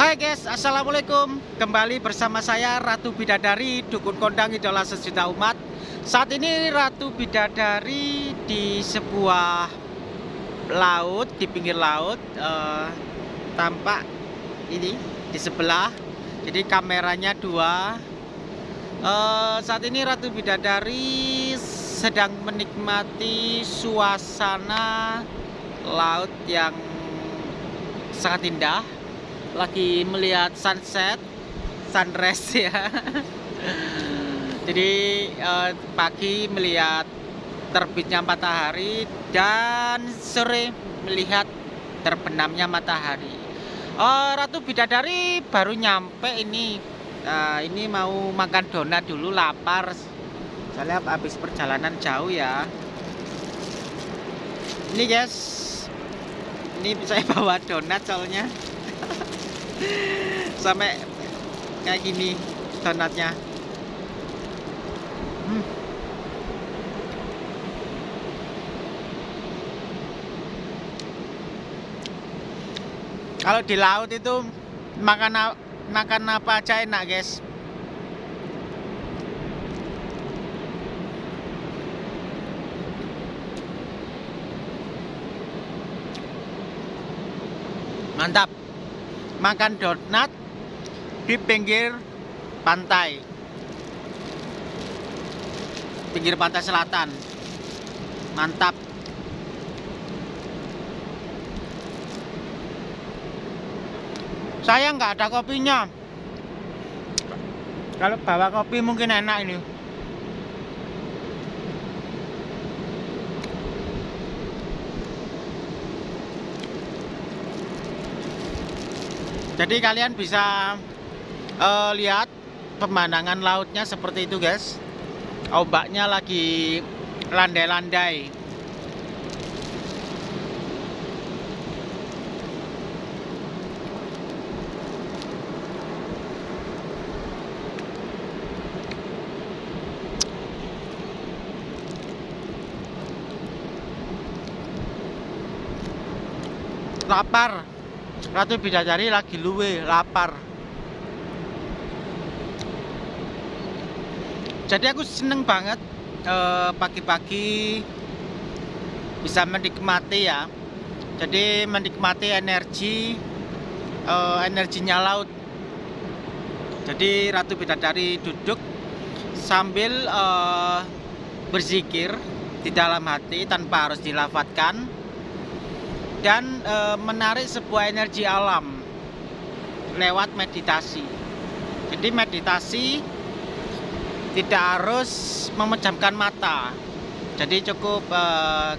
Hai guys, Assalamualaikum. Kembali bersama saya Ratu Bidadari Dukun Kondang Idola Sejuta Umat. Saat ini Ratu Bidadari di sebuah laut Di pinggir laut uh, Tampak ini di sebelah. Jadi kameranya dua. Uh, Saat ini Ratu Bidadari sedang menikmati suasana laut yang sangat indah lagi melihat sunset sunrise ya. Jadi eh, pagi melihat terbitnya matahari dan sore melihat terbenamnya matahari. Oh, Ratu Bidadari baru nyampe ini. Nah, ini mau makan donat dulu lapar. Lihat habis perjalanan jauh ya. Ini guys. Ini saya bawa donat soalnya sampai kayak gini donatnya. Hmm. kalau di laut itu makan makan apa aja enak guys? Mantap makan donat di pinggir pantai. Pinggir pantai selatan. Mantap. Saya nggak ada kopinya. Kalau bawa kopi mungkin enak ini jadi kalian bisa uh, lihat pemandangan lautnya seperti itu guys. Ombaknya lagi landai-landai. Lapar Ratu Bidadari lagi luwe, lapar. Jadi aku seneng banget eh, pagi-pagi uh, bisa menikmati ya. Jadi menikmati energi uh, energinya laut. Jadi Ratu Bidadari duduk sambil uh, berzikir di dalam hati tanpa harus dilafatkan dan e, menarik sebuah energi alam lewat meditasi. Jadi meditasi tidak harus memejamkan mata. Jadi cukup e,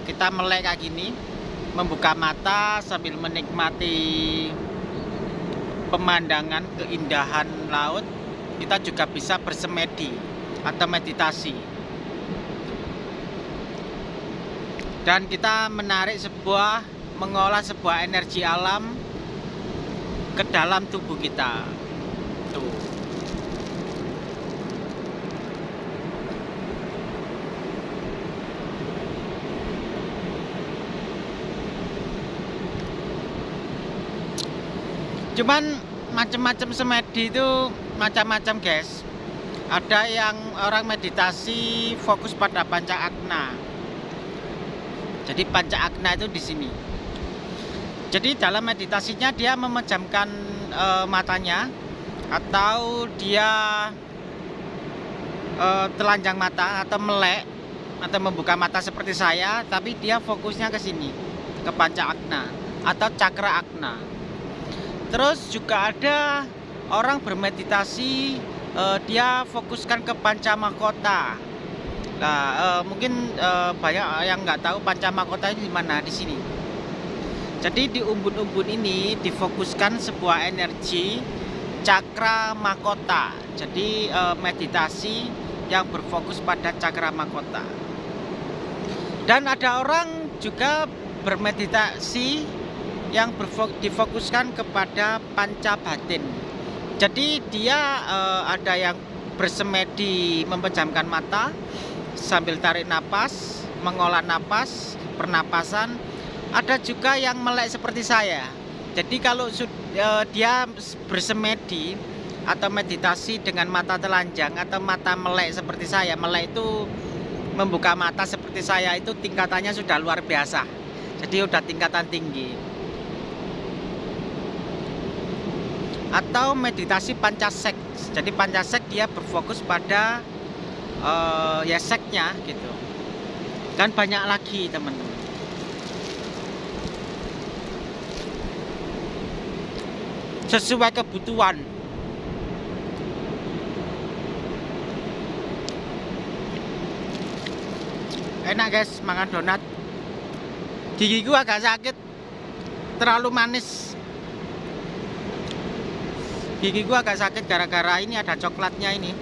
kita melek kayak gini, membuka mata sambil menikmati pemandangan keindahan laut. Kita juga bisa bersemedi atau meditasi. Dan kita menarik sebuah mengolah sebuah energi alam ke dalam tubuh kita. Tuh. Cuman macam-macam semedi itu macam-macam guys. Ada yang orang meditasi fokus pada panca akna. Jadi panca akna itu di sini. Jadi dalam meditasinya dia memejamkan e, matanya atau dia e, telanjang mata atau melek atau membuka mata seperti saya, tapi dia fokusnya ke sini, ke panca akna atau cakra akna. Terus juga ada orang bermeditasi e, dia fokuskan ke panca mahkota. Nah, e, mungkin e, banyak yang nggak tahu panca mahkota ini di mana di sini. Jadi di umbun-umbun ini difokuskan sebuah energi cakra mahkota. Jadi e, meditasi yang berfokus pada cakra mahkota. Dan ada orang juga bermeditasi yang difokuskan kepada panca batin. Jadi dia e, ada yang bersemedi memejamkan mata sambil tarik napas, mengolah napas, pernapasan ada juga yang melek seperti saya. Jadi kalau uh, dia bersemedi atau meditasi dengan mata telanjang atau mata melek seperti saya melek itu membuka mata seperti saya itu tingkatannya sudah luar biasa. Jadi udah tingkatan tinggi. Atau meditasi pancasek jadi pancasek dia berfokus pada uh, ya seknya gitu. Kan banyak lagi teman-teman sesuai kebutuhan. Enak guys makan donat. Gigi gua agak sakit terlalu manis. Gigi gua agak sakit gara-gara ini ada coklatnya ini.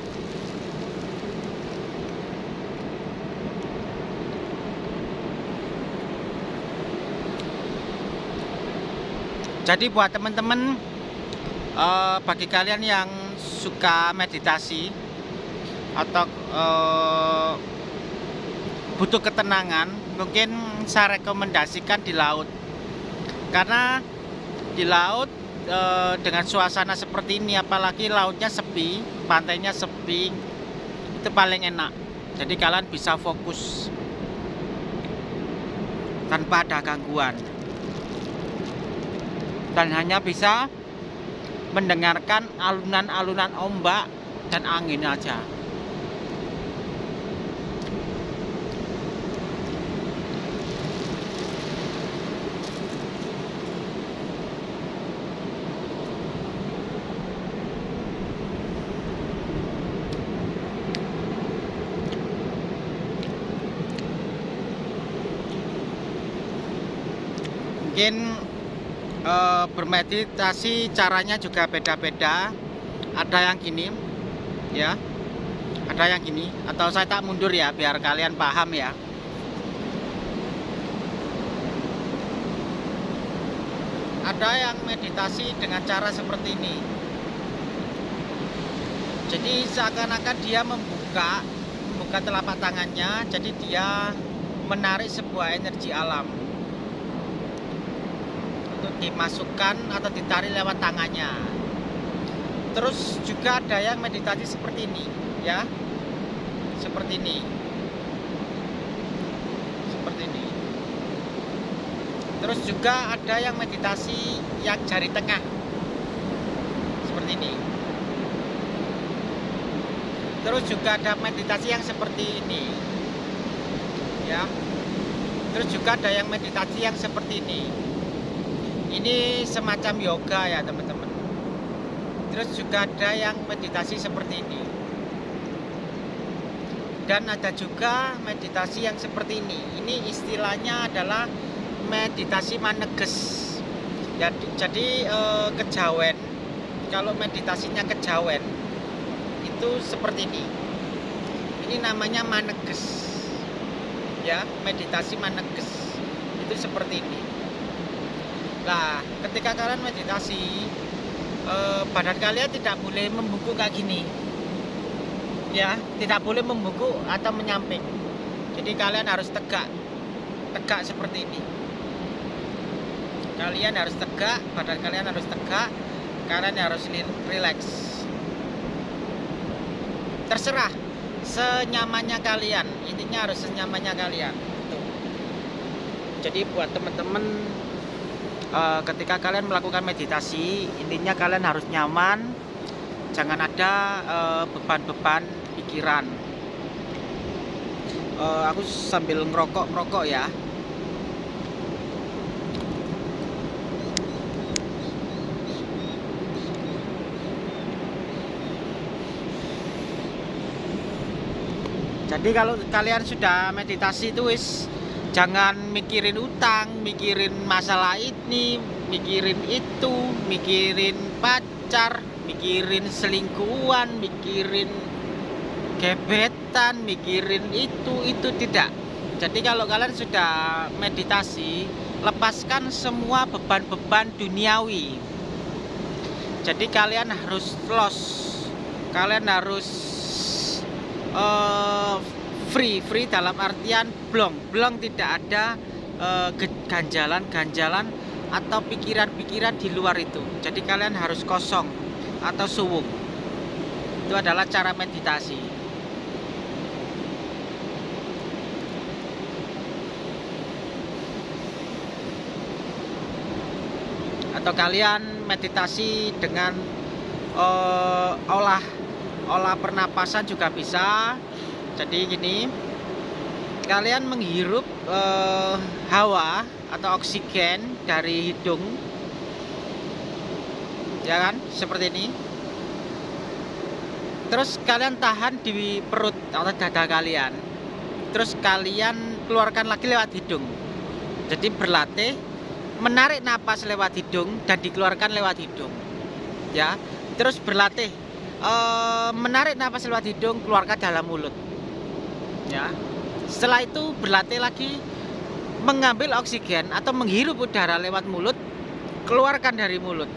Jadi buat teman-teman uh, bagi kalian yang suka meditasi atau uh, butuh ketenangan mungkin saya rekomendasikan di laut. Karena di laut e, dengan suasana seperti ini apalagi lautnya sepi pantainya sepi itu paling enak. Jadi kalian bisa fokus tanpa ada gangguan. Dan hanya bisa mendengarkan alunan-alunan ombak dan angin aja mungkin e, bermeditasi caranya juga beda-beda. Ada yang gini ya. Ada yang gini. Atau saya tak mundur ya biar kalian paham ya. Ada yang meditasi dengan cara seperti ini. Jadi seakan-akan dia membuka membuka telapak tangannya. Jadi dia menarik sebuah energi alam dimasukkan atau ditarik lewat tangannya. Terus juga ada yang meditasi seperti ini ya. Seperti ini. Seperti ini. Terus juga ada yang meditasi yang jari tengah. Seperti ini. Terus juga ada meditasi yang seperti ini. Ya. Terus juga ada yang meditasi yang seperti ini ini semacam yoga ya teman-teman. Terus juga ada yang meditasi seperti ini. Dan ada juga meditasi yang seperti ini. Ini istilahnya adalah meditasi maneges. Jadi, jadi eh, kejawen. Kalau meditasinya kejawen itu seperti ini. Ini namanya maneges. Ya meditasi maneges. Itu seperti ini Nah, ketika kalian meditasi, eh, badan kalian tidak boleh membungkuk kayak gini. Ya, tidak boleh membungkuk atau menyamping. Jadi kalian harus tegak. Tegak seperti ini. Kalian harus tegak, badan kalian harus tegak. Kalian harus relax. Terserah senyamannya kalian. Intinya harus senyamannya kalian. Jadi buat teman-teman uh, ketika kalian melakukan meditasi intinya kalian harus nyaman. Jangan ada eh, beban-beban pikiran. Uh, aku sambil ngerokok ngerokok ya. Jadi kalau kalian sudah meditasi itu wis jangan mikirin utang mikirin masalah ini mikirin itu mikirin pacar mikirin selingkuhan mikirin gebetan mikirin itu itu tidak. Jadi kalau kalian sudah meditasi lepaskan semua beban-beban duniawi. Jadi kalian harus los kalian harus uh, free free dalam artian blong. Blong tidak ada ganjalan-ganjalan uh, atau pikiran-pikiran di luar itu. Jadi kalian harus kosong atau suwung. Itu adalah cara meditasi. Atau kalian meditasi dengan uh, olah olah pernapasan juga bisa jadi gini kalian menghirup uh, hawa atau oksigen dari hidung. Ya kan? Seperti ini. Terus kalian tahan di perut atau dada kalian. Terus kalian keluarkan lagi lewat hidung. Jadi berlatih menarik napas lewat hidung dan dikeluarkan lewat hidung. Ya terus berlatih e, menarik napas lewat hidung keluarkan dalam mulut ya. Setelah itu berlatih lagi mengambil oksigen atau menghirup udara lewat mulut keluarkan dari mulut.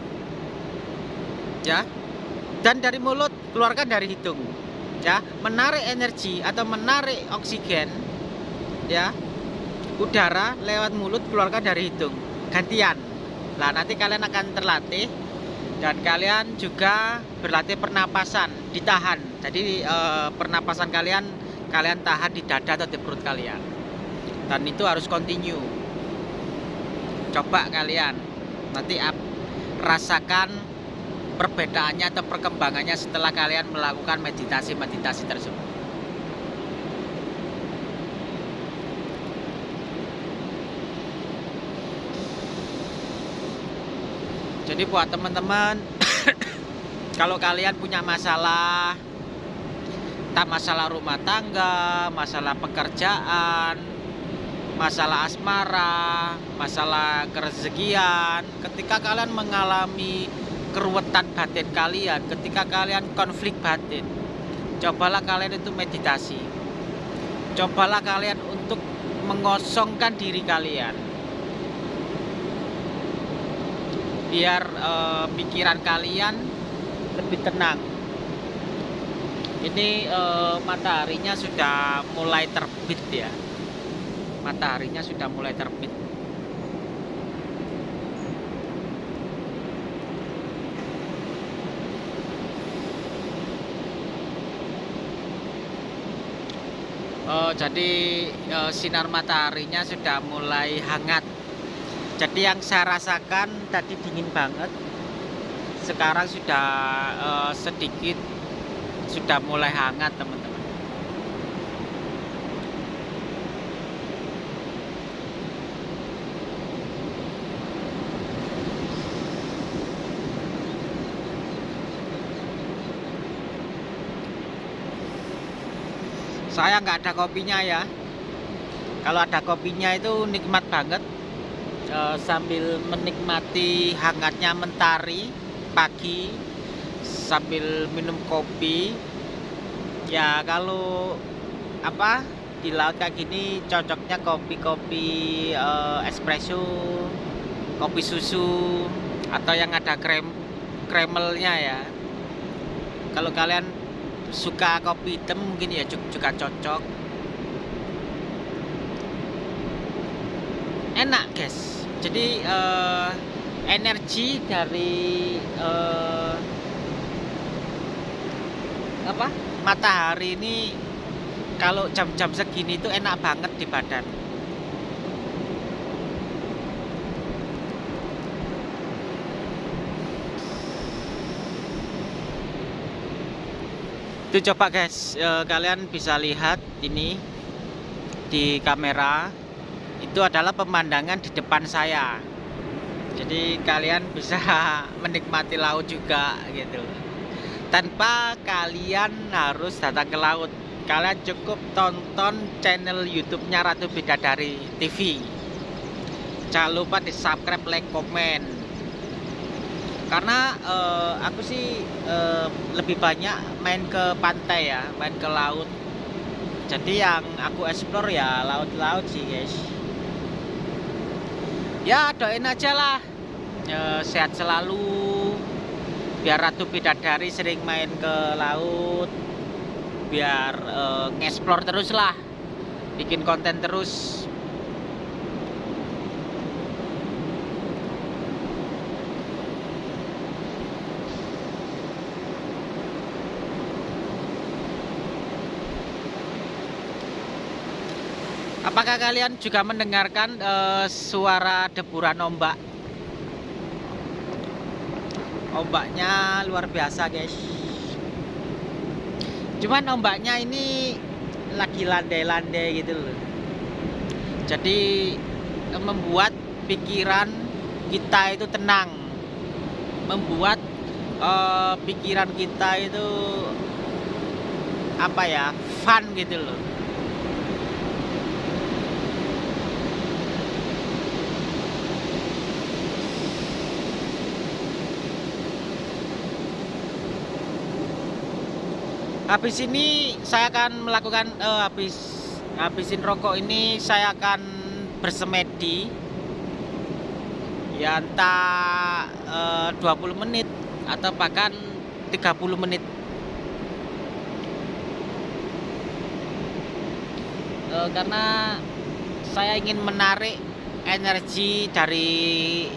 Ya. Dan dari mulut keluarkan dari hidung. Ya. Menarik energi atau menarik oksigen ya. Udara lewat mulut keluarkan dari hidung. Gantian. Nah nanti kalian akan terlatih dan kalian juga berlatih pernapasan ditahan. Jadi eh, pernapasan kalian kalian tahan di dada atau di perut kalian. Dan itu harus continue. Coba kalian nanti rasakan perbedaannya atau perkembangannya setelah kalian melakukan meditasi-meditasi tersebut. Jadi buat teman-teman kalau kalian punya masalah tak masalah rumah tangga masalah pekerjaan masalah asmara, masalah kerezekian, ketika kalian mengalami keruwetan batin kalian, ketika kalian konflik batin, cobalah kalian itu meditasi. Cobalah kalian untuk mengosongkan diri kalian. Biar e, pikiran kalian lebih tenang. Ini e, mataharinya sudah mulai terbit ya mataharinya sudah mulai terbit Oh, jadi e, sinar mataharinya sudah mulai hangat. Jadi yang saya rasakan tadi dingin banget. Sekarang sudah e, sedikit sudah mulai hangat, teman-teman. saya nggak ada kopinya ya. Kalau ada kopinya itu nikmat banget. E, sambil menikmati hangatnya mentari pagi sambil minum kopi. Ya kalau apa di laut kayak gini cocoknya kopi-kopi e, espresso kopi susu atau yang ada krem kremelnya ya. Kalau kalian suka kopi hitam mungkin ya juga cocok. Enak guys. Jadi uh, energi dari uh, apa? Matahari ini kalau jam-jam segini itu enak banget di badan. Itu coba guys. E, kalian bisa lihat ini di kamera. Itu adalah pemandangan di depan saya. Jadi kalian bisa menikmati laut juga gitu tanpa kalian harus datang ke laut. Kalian cukup tonton channel youtube-nya Ratu Bidadari TV jangan lupa di subscribe, like, komen. Karena uh, aku sih uh, lebih banyak main ke pantai ya main ke laut. Jadi yang aku explore ya laut-laut sih guys. Ya doain aja lah. Uh, sehat selalu biar Ratu Bidadari sering main ke laut biar eh, uh, ngeksplor terus lah bikin konten terus. Apakah kalian juga mendengarkan uh, suara deburan ombak? Ombaknya luar biasa, guys. Cuman ombaknya ini lagi landai-landai gitu loh. Jadi membuat pikiran kita itu tenang. Membuat uh, pikiran kita itu apa ya? fun gitu loh habis ini saya akan melakukan uh, habis habisin rokok ini saya akan bersemedi. Ya entah eh, uh, 20 menit atau bahkan 30 menit. Uh, karena saya ingin menarik energi dari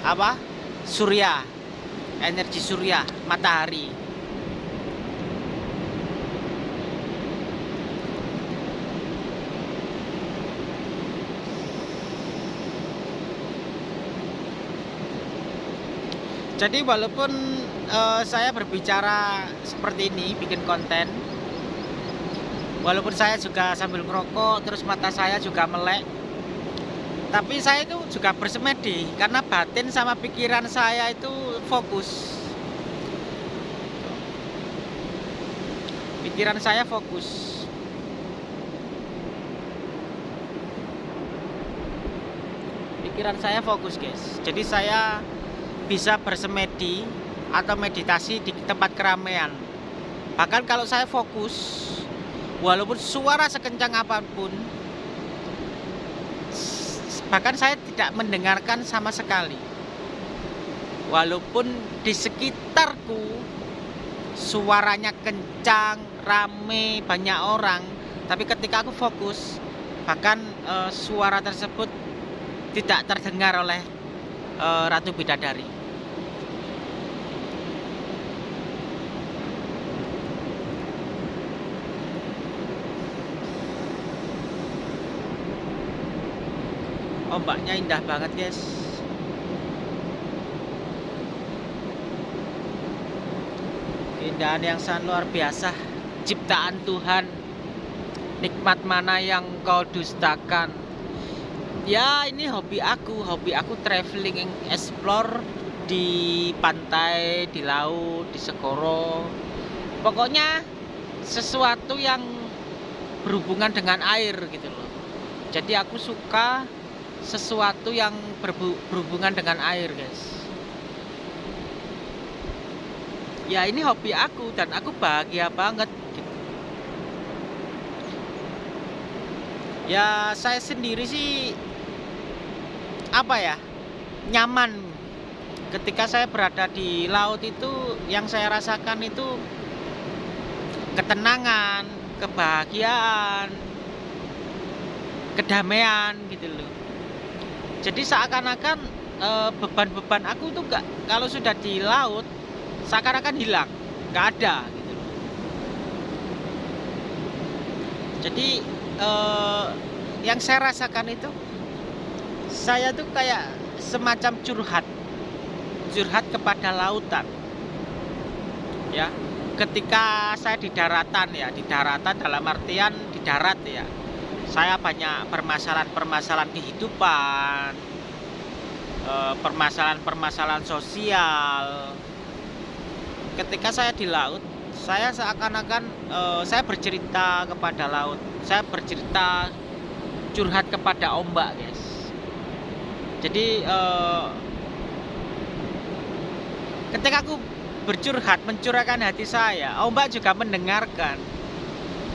apa? Surya. Energi surya matahari jadi walaupun uh, saya berbicara seperti ini bikin konten walaupun saya juga sambil ngerokok terus mata saya juga melek tapi saya itu juga bersemedi karena batin sama pikiran saya itu fokus. Pikiran saya fokus. Pikiran saya fokus guys. Jadi saya bisa bersemedi atau meditasi di tempat keramaian. Bahkan kalau saya fokus, walaupun suara sekencang apa pun, bahkan saya tidak mendengarkan sama sekali. Walaupun di sekitarku suaranya kencang, rame, banyak orang, tapi ketika aku fokus, bahkan e, suara tersebut tidak terdengar oleh e, Ratu Bidadari. Ombaknya indah banget guys. Keindahan yang sangat luar biasa. Ciptaan Tuhan. Nikmat mana yang kau dustakan? Ya ini hobi aku. Hobi aku traveling explore di pantai di laut di segoro pokoknya sesuatu yang berhubungan dengan air gitu loh. Jadi aku suka sesuatu yang berhubungan dengan air guys. Ya ini hobi aku dan aku bahagia banget gitu. ya saya sendiri sih apa ya nyaman. Ketika saya berada di laut itu yang saya rasakan itu ketenangan kebahagiaan kedamaian gitu loh jadi seakan-akan e, beban-beban aku tuh gak kalau sudah di laut seakan-akan hilang. Nggak ada gitu. Jadi e, yang saya rasakan itu saya tuh kayak semacam curhat. Curhat kepada lautan. Ya ketika saya di daratan ya di daratan dalam artian di darat ya saya banyak permasalahan-permasalahan kehidupan, eh, permasalahan-permasalahan sosial. Ketika saya di laut, saya seakan-akan eh, saya bercerita kepada laut, saya bercerita curhat kepada ombak, guys. Jadi eh, ketika aku bercurhat, mencurahkan hati saya, ombak juga mendengarkan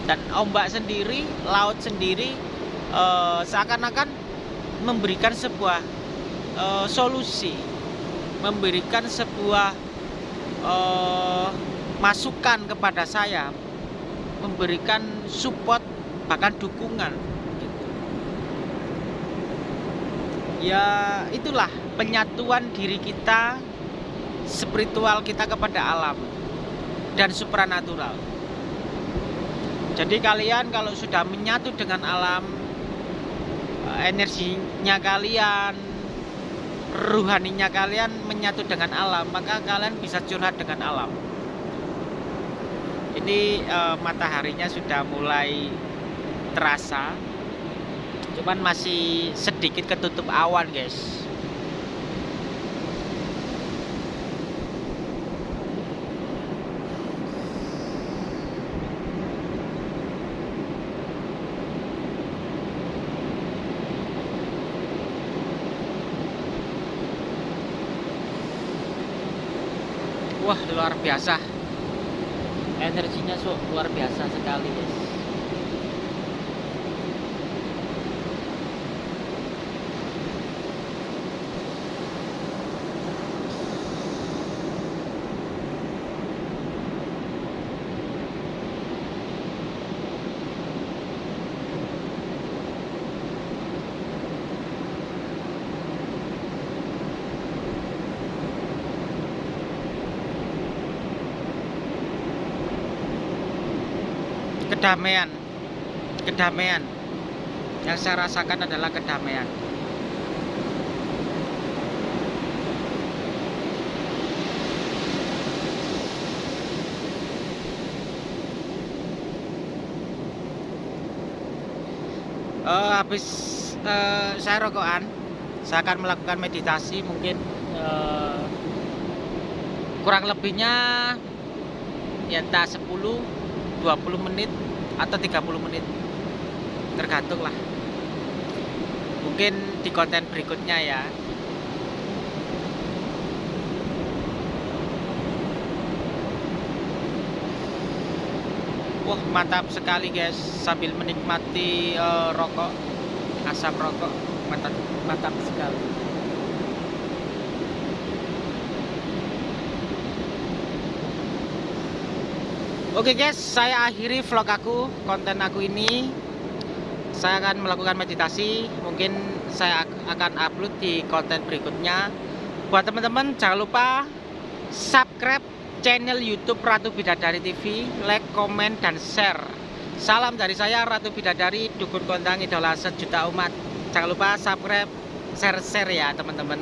dan ombak sendiri laut sendiri uh, seakan-akan memberikan sebuah uh, solusi memberikan sebuah uh, masukan kepada saya memberikan support bahkan dukungan gitu. ya itulah penyatuan diri kita spiritual kita kepada alam dan supranatural jadi kalian kalau sudah menyatu dengan alam eh, energinya kalian ruhaninya kalian menyatu dengan alam maka kalian bisa curhat dengan alam. Ini uh, mataharinya sudah mulai terasa cuman masih sedikit ketutup awan guys Wah luar biasa. Energinya so, luar biasa sekali guys kedamaian. Kedamaian. Yang saya rasakan adalah kedamaian. Uh, habis uh, saya rokokan saya akan melakukan meditasi mungkin uh, kurang lebihnya ya entah 10 20 menit atau 30 menit. Tergantung lah. Mungkin di konten berikutnya ya. Wah mantap sekali guys. Sambil menikmati uh, rokok asap rokok. Mantap mantap sekali Oke guys, saya akhiri vlog aku, konten aku ini. Saya akan melakukan meditasi, mungkin saya akan upload di konten berikutnya. Buat teman-teman jangan lupa subscribe channel YouTube Ratu Bidadari TV, like, komen, dan share. Salam dari saya Ratu Bidadari, dukun kondang idola sejuta umat. Jangan lupa subscribe, share-share ya teman-teman.